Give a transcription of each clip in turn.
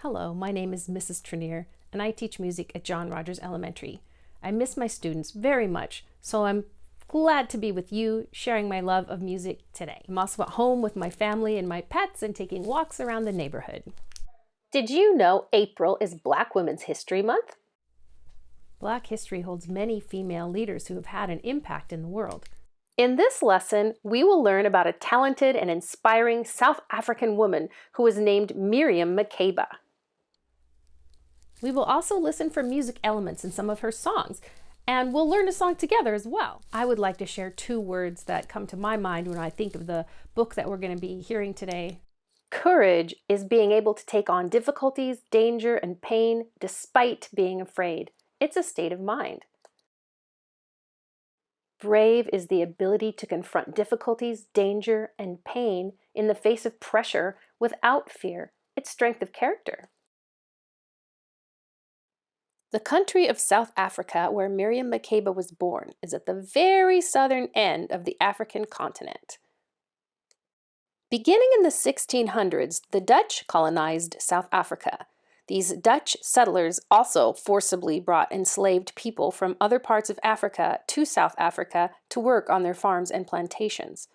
Hello, my name is Mrs. Trenier, and I teach music at John Rogers Elementary. I miss my students very much, so I'm glad to be with you, sharing my love of music today. I'm also at home with my family and my pets and taking walks around the neighborhood. Did you know April is Black Women's History Month? Black history holds many female leaders who have had an impact in the world. In this lesson, we will learn about a talented and inspiring South African woman who was named Miriam Makeba. We will also listen for music elements in some of her songs, and we'll learn a song together as well. I would like to share two words that come to my mind when I think of the book that we're going to be hearing today. Courage is being able to take on difficulties, danger, and pain despite being afraid. It's a state of mind. Brave is the ability to confront difficulties, danger, and pain in the face of pressure without fear. It's strength of character. The country of South Africa, where Miriam Makeba was born, is at the very southern end of the African continent. Beginning in the 1600s, the Dutch colonized South Africa. These Dutch settlers also forcibly brought enslaved people from other parts of Africa to South Africa to work on their farms and plantations.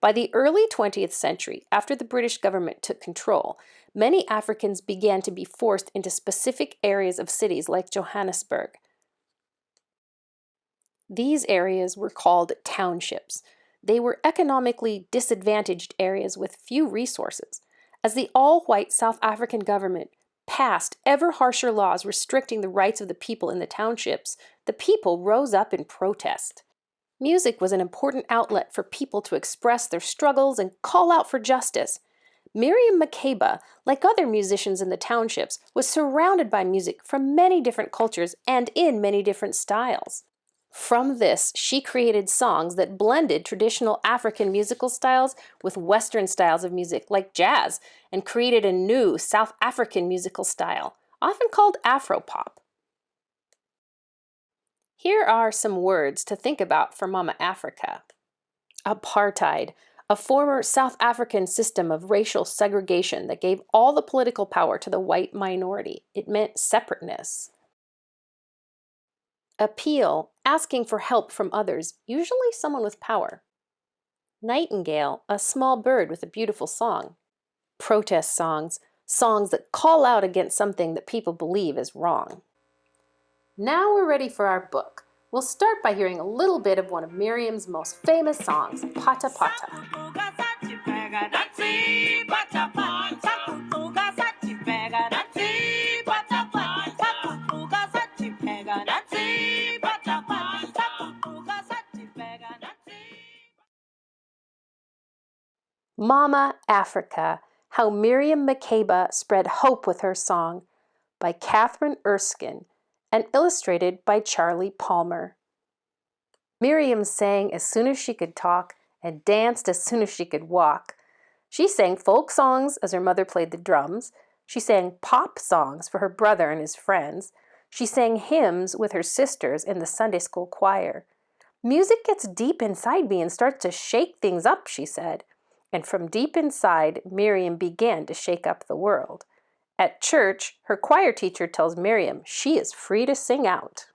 By the early 20th century, after the British government took control, many Africans began to be forced into specific areas of cities like Johannesburg. These areas were called townships. They were economically disadvantaged areas with few resources. As the all-white South African government passed ever harsher laws restricting the rights of the people in the townships, the people rose up in protest. Music was an important outlet for people to express their struggles and call out for justice. Miriam Makeba, like other musicians in the townships, was surrounded by music from many different cultures and in many different styles. From this, she created songs that blended traditional African musical styles with Western styles of music like jazz and created a new South African musical style, often called Afropop. Here are some words to think about for Mama Africa. Apartheid, a former South African system of racial segregation that gave all the political power to the white minority. It meant separateness. Appeal, asking for help from others, usually someone with power. Nightingale, a small bird with a beautiful song. Protest songs, songs that call out against something that people believe is wrong. Now we're ready for our book. We'll start by hearing a little bit of one of Miriam's most famous songs, Pata Pata. Mama Africa, How Miriam Makeba Spread Hope with Her Song by Kathryn Erskine and illustrated by Charly Palmer. Miriam sang as soon as she could talk and danced as soon as she could walk. She sang folk songs as her mother played the drums. She sang pop songs for her brother and his friends. She sang hymns with her sisters in the Sunday school choir. Music gets deep inside me and starts to shake things up, she said and from deep inside, Miriam began to shake up the world. At church, her choir teacher tells Miriam she is free to sing out.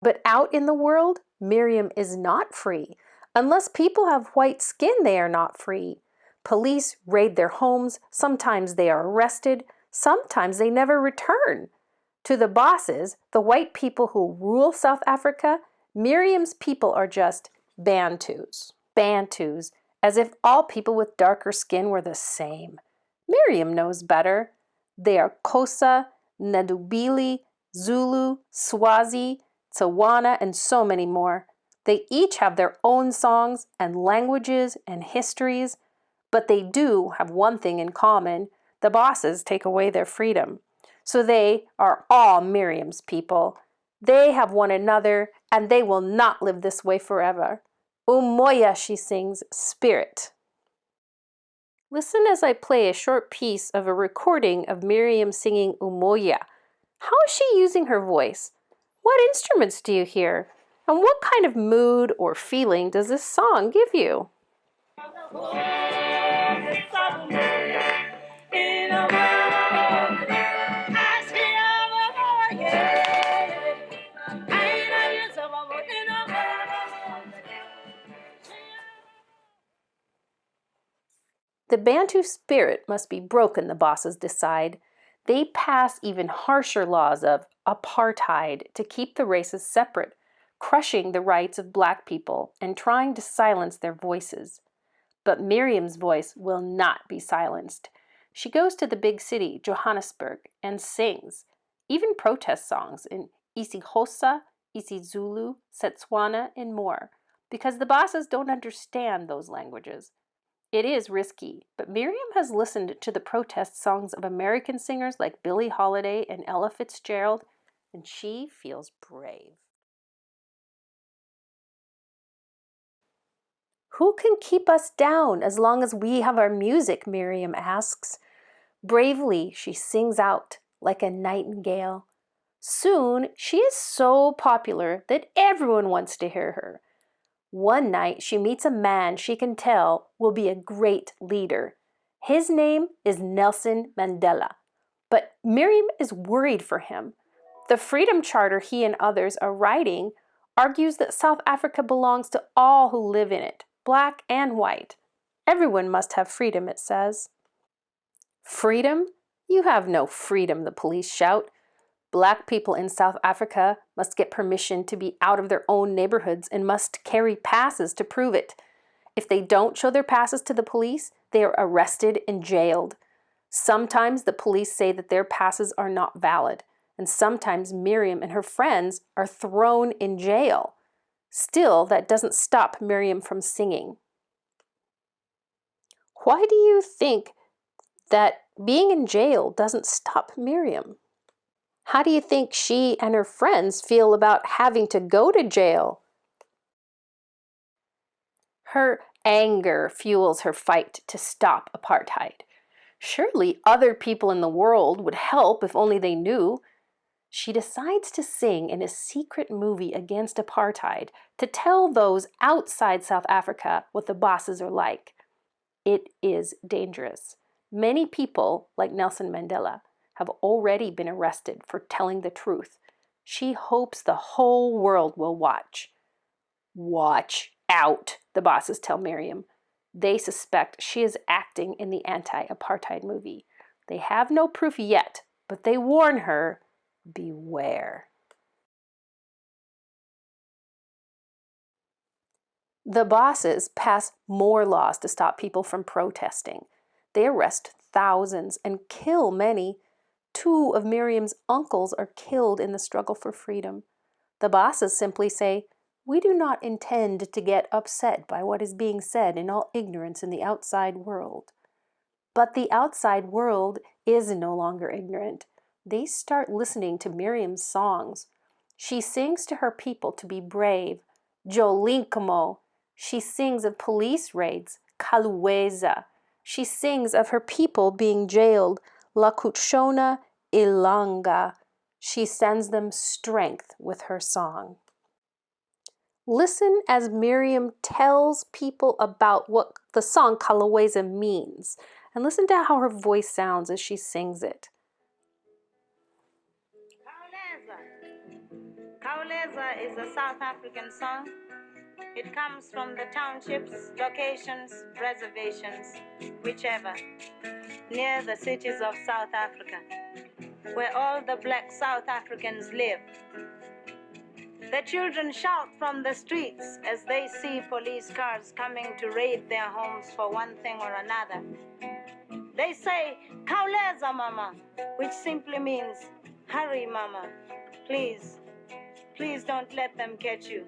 But out in the world, Miriam is not free. Unless people have white skin, they are not free. Police raid their homes, sometimes they are arrested, sometimes they never return. To the bosses, the white people who rule South Africa, Miriam's people are just Bantus. Bantus, as if all people with darker skin were the same. Miriam knows better. They are Xhosa, Ndebele, Zulu, Swazi, Tswana, and so many more. They each have their own songs and languages and histories, but they do have one thing in common. The bosses take away their freedom. So they are all Miriam's people. They have one another, and they will not live this way forever. Umoya, she sings, spirit. Listen as I play a short piece of a recording of Miriam singing Umoya. How is she using her voice? What instruments do you hear? And what kind of mood or feeling does this song give you? The Bantu spirit must be broken, the bosses decide. They pass even harsher laws of apartheid to keep the races separate, crushing the rights of black people and trying to silence their voices. But Miriam's voice will not be silenced. She goes to the big city, Johannesburg, and sings, even protest songs in isiXhosa, isiZulu, Setswana, and more, because the bosses don't understand those languages. It is risky, but Miriam has listened to the protest songs of American singers like Billie Holiday and Ella Fitzgerald, and she feels brave. Who can keep us down as long as we have our music? Miriam asks. Bravely, she sings out like a nightingale. Soon, she is so popular that everyone wants to hear her. One night she meets a man she can tell will be a great leader. His name is Nelson Mandela. But Miriam is worried for him. The Freedom Charter he and others are writing argues that South Africa belongs to all who live in it, black and white. Everyone must have freedom, it says. Freedom? You have no freedom, the police shout. Black people in South Africa must get permission to be out of their own neighborhoods and must carry passes to prove it. If they don't show their passes to the police, they are arrested and jailed. Sometimes the police say that their passes are not valid, and sometimes Miriam and her friends are thrown in jail. Still, that doesn't stop Miriam from singing. Why do you think that being in jail doesn't stop Miriam? How do you think she and her friends feel about having to go to jail? Her anger fuels her fight to stop apartheid. Surely other people in the world would help if only they knew. She decides to sing in a secret movie against apartheid to tell those outside South Africa what the bosses are like. It is dangerous. Many people, like Nelson Mandela, have already been arrested for telling the truth. She hopes the whole world will watch. Watch out, the bosses tell Miriam. They suspect she is acting in the anti-apartheid movie. They have no proof yet, but they warn her, beware. The bosses pass more laws to stop people from protesting. They arrest thousands and kill many Two of Miriam's uncles are killed in the struggle for freedom. The bosses simply say, we do not intend to get upset by what is being said in all ignorance in the outside world. But the outside world is no longer ignorant. They start listening to Miriam's songs. She sings to her people to be brave, Jolinkomo. She sings of police raids, Kauleza. She sings of her people being jailed, Lakutshona Ilanga. She sends them strength with her song. Listen as Miriam tells people about what the song Kauleza means, and listen to how her voice sounds as she sings it. Kauleza is a South African song. It comes from the townships, locations, reservations, whichever near the cities of South Africa, where all the black South Africans live. The children shout from the streets as they see police cars coming to raid their homes for one thing or another. They say, Kauleza mama, which simply means, hurry mama, please, please don't let them catch you.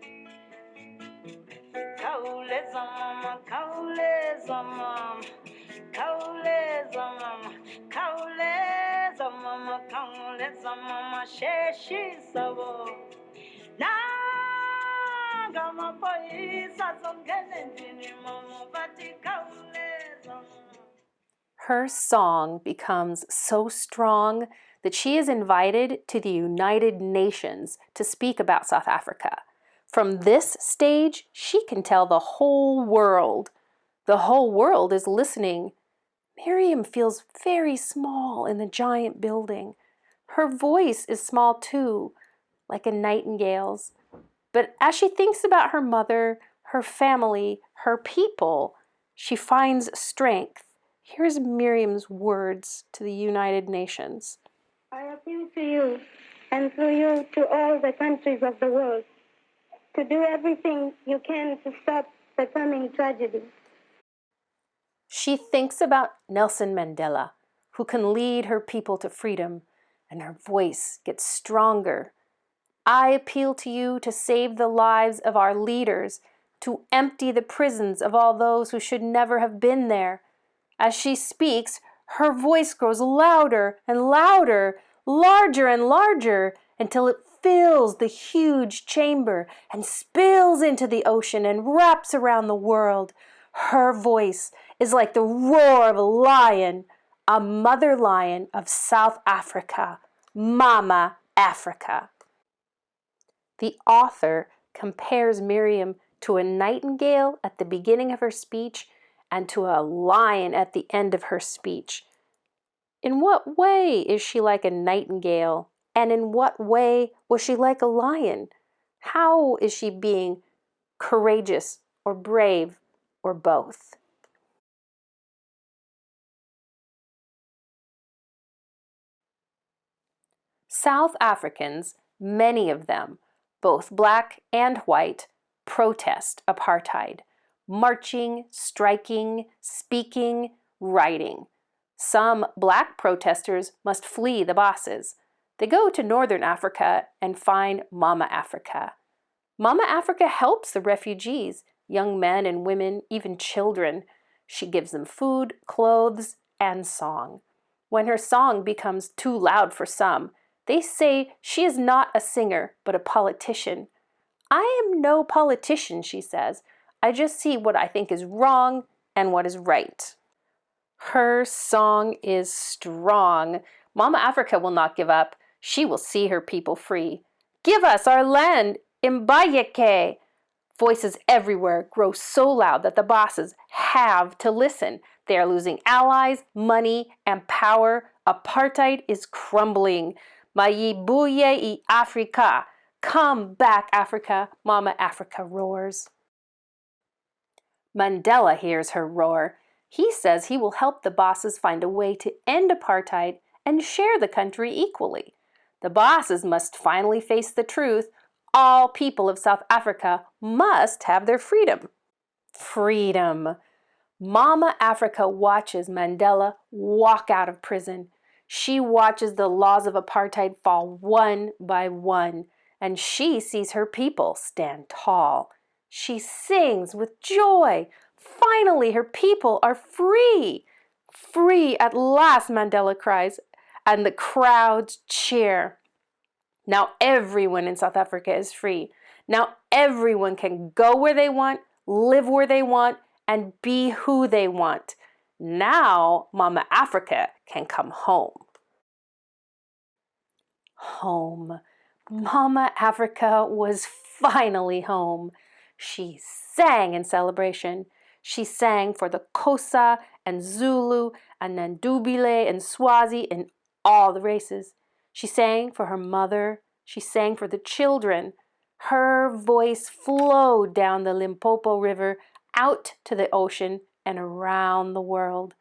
Her song becomes so strong that she is invited to the United Nations to speak about South Africa. From this stage, she can tell the whole world. The whole world is listening Miriam feels very small in the giant building. Her voice is small too, like a nightingale's. But as she thinks about her mother, her family, her people, she finds strength Here's Miriam's words to the United Nations. I appeal to you and through you to all the countries of the world to do everything you can to stop the coming tragedy. She thinks about Nelson Mandela, who can lead her people to freedom, and her voice gets stronger. I appeal to you to save the lives of our leaders, to empty the prisons of all those who should never have been there. As she speaks, her voice grows louder and louder, larger and larger, until it fills the huge chamber and spills into the ocean and wraps around the world. Her voice is like the roar of a lion, a mother lion of South Africa, Mama Africa. The author compares Miriam to a nightingale at the beginning of her speech and to a lion at the end of her speech. In what way is she like a nightingale? And in what way was she like a lion? How is she being courageous or brave or both? South Africans, many of them, both black and white, protest apartheid, marching, striking, speaking, writing. Some black protesters must flee the bosses. They go to Northern Africa and find Mama Africa. Mama Africa helps the refugees, young men and women, even children. She gives them food, clothes, and song. When her song becomes too loud for some, they say she is not a singer, but a politician. I am no politician, she says. I just see what I think is wrong and what is right. Her song is strong. Mama Africa will not give up. She will see her people free. Give us our land, Mbayeke! Voices everywhere grow so loud that the bosses have to listen. They are losing allies, money, and power. Apartheid is crumbling. Mayibuye i Africa. Come back, Africa, Mama Africa roars. Mandela hears her roar. He says he will help the bosses find a way to end apartheid and share the country equally. The bosses must finally face the truth. All people of South Africa must have their freedom. Freedom. Mama Africa watches Mandela walk out of prison. She watches the laws of apartheid fall one by one, and she sees her people stand tall. She sings with joy. Finally, her people are free. Free at last, Mandela cries, and the crowds cheer. Now everyone in South Africa is free. Now everyone can go where they want, live where they want, and be who they want. Now Mama Africa can come home. Home. Mama Africa was finally home. She sang in celebration. She sang for the Xhosa and Zulu and Ndebele and Swazi and all the races. She sang for her mother. She sang for the children. Her voice flowed down the Limpopo River out to the ocean and around the world.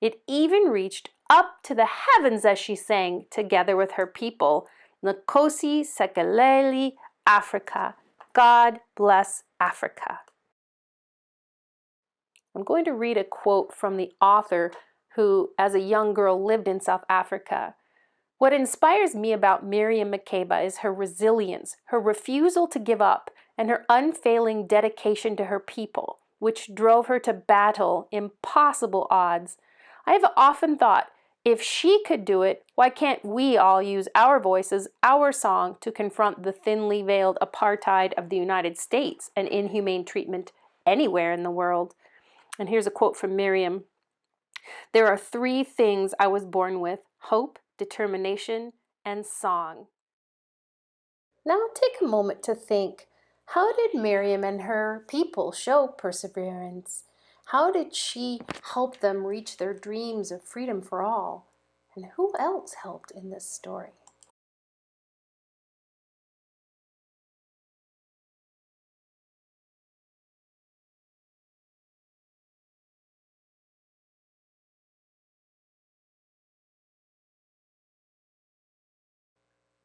It even reached up to the heavens as she sang together with her people. Nkosi Sikelel' Africa. God bless Africa. I'm going to read a quote from the author who, as a young girl, lived in South Africa. What inspires me about Miriam Makeba is her resilience, her refusal to give up, and her unfailing dedication to her people which drove her to battle impossible odds. I have often thought, if she could do it, why can't we all use our voices, our song, to confront the thinly veiled apartheid of the United States and inhumane treatment anywhere in the world? And here's a quote from Miriam. There are three things I was born with, hope, determination, and song. Now take a moment to think, how did Miriam and her people show perseverance? How did she help them reach their dreams of freedom for all? And who else helped in this story?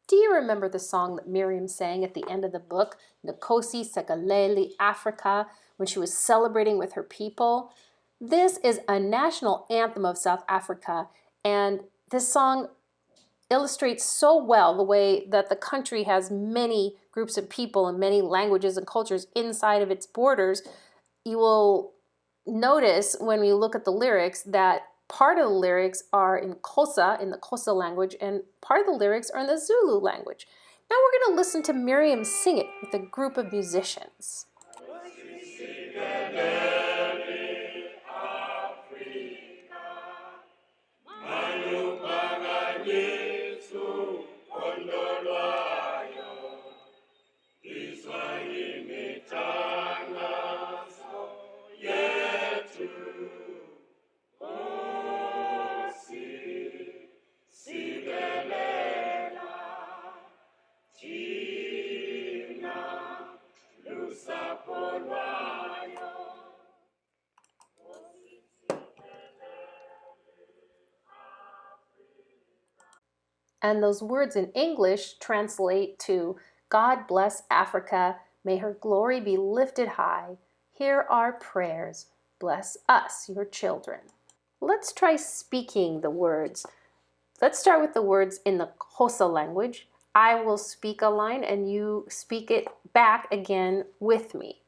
Do you remember the song that Miriam sang at the end of the book, Nkosi Sikelel' Afrika, when she was celebrating with her people? This is a national anthem of South Africa, and this song illustrates so well the way that the country has many groups of people and many languages and cultures inside of its borders. You will notice when we look at the lyrics that part of the lyrics are in Xhosa, in the Xhosa language, and part of the lyrics are in the Zulu language. Now we're going to listen to Miriam sing it with a group of musicians. And those words in English translate to God bless Africa, may her glory be lifted high. Hear our prayers. Bless us, your children. Let's try speaking the words. Let's start with the words in the Xhosa language. I will speak a line and you speak it back again with me.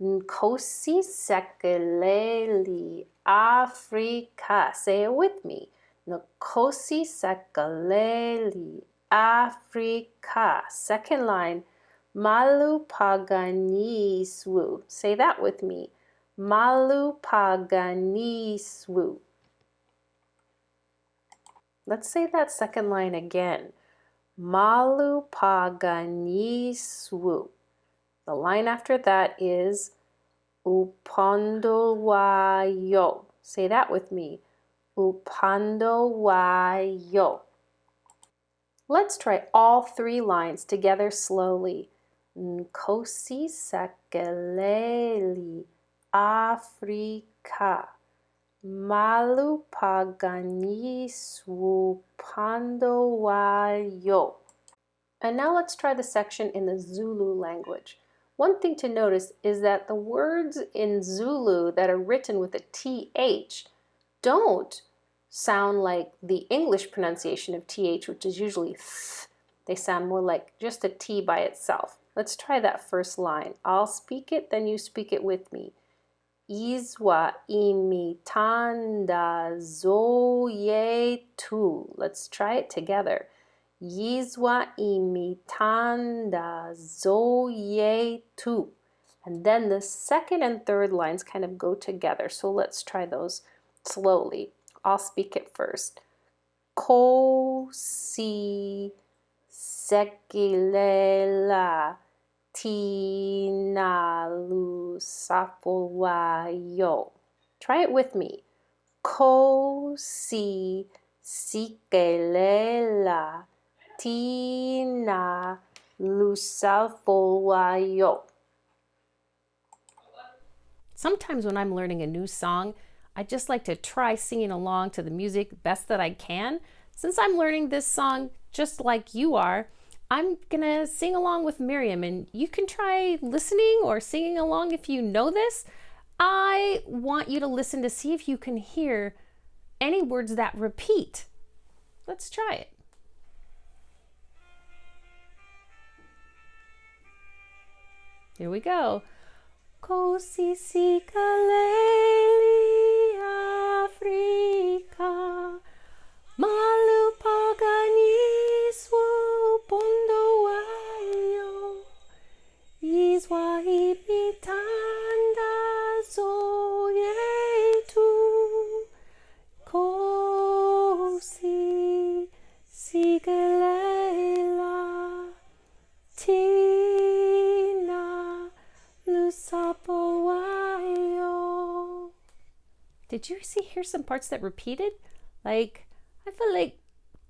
Nkosi Sikelel' Africa. Say it with me. Nkosi Sikelel' Afrika. Second line, Malu Paganiswu. Say that with me. Malu Paganiswu. Let's say that second line again. Malu Paganiswu. The line after that is Upondolwayo. Say that with me. Upando wayo. Let's try all three lines together slowly. Nkosi Sikelel' Afrika. Malu paganiswu wayo. And now let's try the section in the Zulu language. One thing to notice is that the words in Zulu that are written with a TH don't sound like the English pronunciation of th, which is usually th. They sound more like just a t by itself. Let's try that first line. I'll speak it, then you speak it with me. Izwa imitanda zoyetu. Let's try it together. Yizwa imitanda zoyetu. And then the second and third lines kind of go together. So let's try those slowly. I'll speak it first. Ko si sekilela tinalu sapowayo. Try it with me. Ko si sikelela tina lusafowayo. Sometimes when I'm learning a new song, I just like to try singing along to the music best that I can. Since I'm learning this song just like you are, I'm gonna sing along with Miriam and you can try listening or singing along if you know this. I want you to listen to see if you can hear any words that repeat. Let's try it. Here we go. Kosi Afrika Malu paganiswu pondo wayo Izwa ibitanda zoyetu Kosi sigelela Did you see hear some parts that repeated? Like, I feel like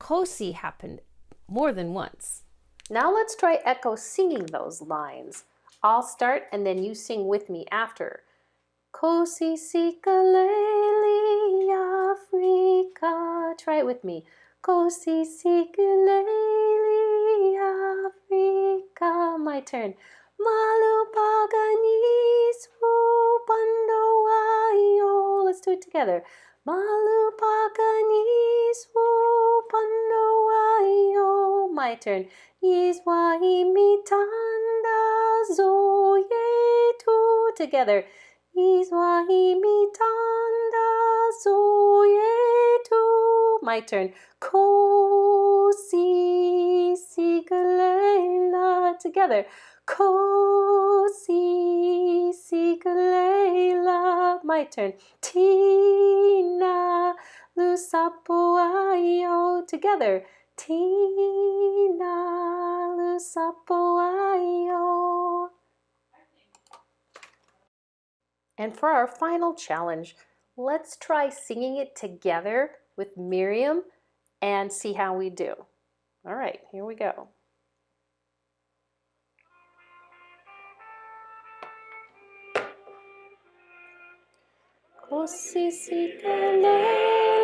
Kosi happened more than once. Now let's try echo singing those lines. I'll start and then you sing with me after. Kosi sikeleli Africa. Try it with me. Kosi sikeleli Africa. My turn. Malupaganis do it together. My turn. Together. My turn. Ko si. Together. Ko si. My turn. Tina lusapuayo. Together. Tina lusapuayo. And for our final challenge, let's try singing it together with Miriam and see how we do. All right, here we go. 星捨てね。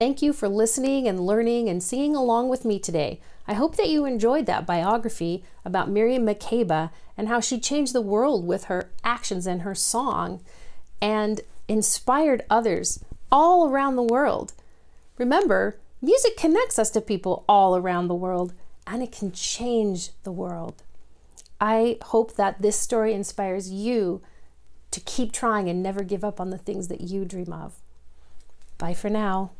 Thank you for listening and learning and singing along with me today. I hope that you enjoyed that biography about Miriam Makeba and how she changed the world with her actions and her song and inspired others all around the world. Remember, music connects us to people all around the world and it can change the world. I hope that this story inspires you to keep trying and never give up on the things that you dream of. Bye for now.